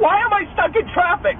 Why am I stuck in traffic?